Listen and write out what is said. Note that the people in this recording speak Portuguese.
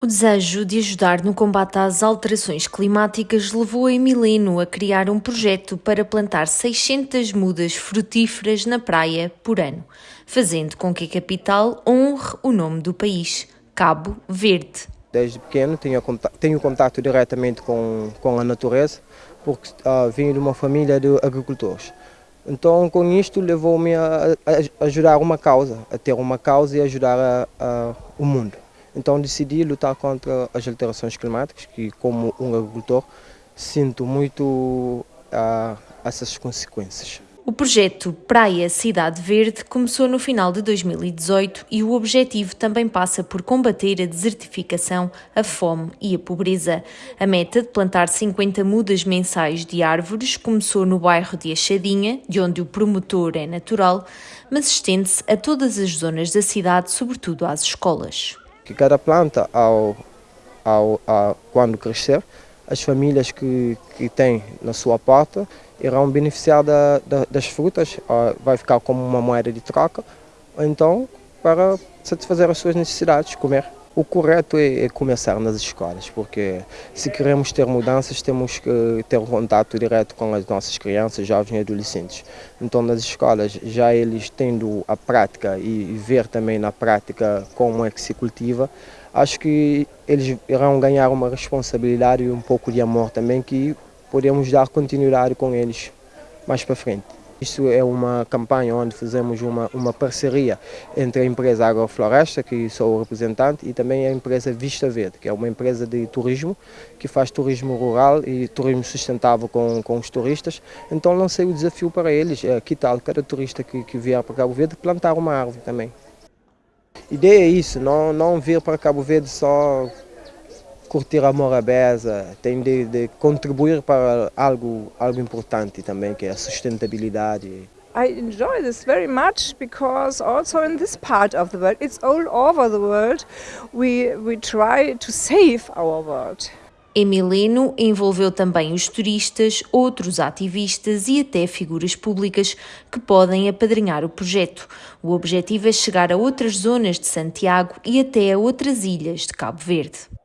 O desejo de ajudar no combate às alterações climáticas levou a Emileno a criar um projeto para plantar 600 mudas frutíferas na praia por ano, fazendo com que a capital honre o nome do país, Cabo Verde. Desde pequeno tenho, tenho contato diretamente com, com a natureza, porque uh, vim de uma família de agricultores. Então, com isto, levou-me a, a, ajudar uma causa, a ter uma causa e ajudar a, a, o mundo. Então decidi lutar contra as alterações climáticas, que como um agricultor sinto muito uh, essas consequências. O projeto Praia Cidade Verde começou no final de 2018 e o objetivo também passa por combater a desertificação, a fome e a pobreza. A meta de plantar 50 mudas mensais de árvores começou no bairro de Achadinha, de onde o promotor é natural, mas estende-se a todas as zonas da cidade, sobretudo às escolas que cada planta, ao, ao, ao, quando crescer, as famílias que, que têm na sua porta irão beneficiar da, da, das frutas, vai ficar como uma moeda de troca, ou então para satisfazer as suas necessidades, comer. O correto é, é, começar nas escolas, porque se queremos ter mudanças, temos que ter um contato direto com as nossas crianças, jovens e adolescentes. Então, nas escolas, já eles tendo a prática e ver também na prática como é que se cultiva, acho que eles irão ganhar uma responsabilidade e um pouco de amor também, que podemos dar continuidade com eles mais para frente. Isto é uma campanha onde fizemos uma, uma parceria entre a empresa Agrofloresta, que sou o representante, e também a empresa Vista Verde, que é uma empresa de turismo que faz turismo rural e turismo sustentável com, com os turistas. Então lancei o desafio para eles, é, que tal cada turista que, que vier para Cabo Verde plantar uma árvore também. A ideia é isso, não, não vir para Cabo Verde só curtir a Morabeza, tem de, de, contribuir para algo, algo importante também, que é a sustentabilidade. I enjoy this very much because also in this part of the world, it's all over the world, we, we try to save our world. Emileno envolveu também os turistas, outros ativistas e até figuras públicas que podem apadrinhar o projeto. O objetivo é chegar a outras zonas de Santiago e até a outras ilhas de Cabo Verde.